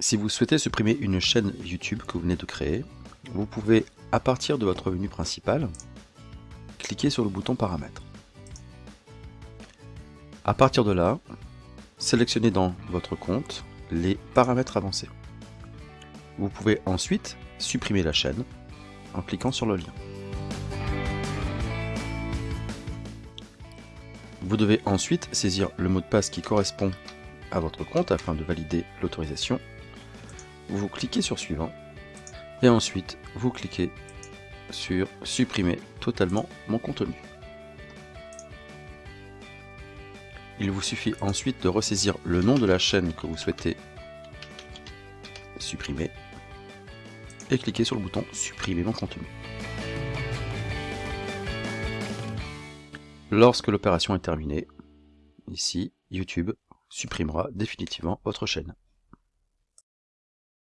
Si vous souhaitez supprimer une chaîne YouTube que vous venez de créer, vous pouvez, à partir de votre menu principal, cliquer sur le bouton Paramètres. À partir de là, sélectionnez dans votre compte les paramètres avancés. Vous pouvez ensuite supprimer la chaîne en cliquant sur le lien. Vous devez ensuite saisir le mot de passe qui correspond à votre compte afin de valider l'autorisation. Vous cliquez sur suivant et ensuite vous cliquez sur supprimer totalement mon contenu. Il vous suffit ensuite de ressaisir le nom de la chaîne que vous souhaitez supprimer et cliquer sur le bouton supprimer mon contenu. Lorsque l'opération est terminée, ici, YouTube supprimera définitivement votre chaîne.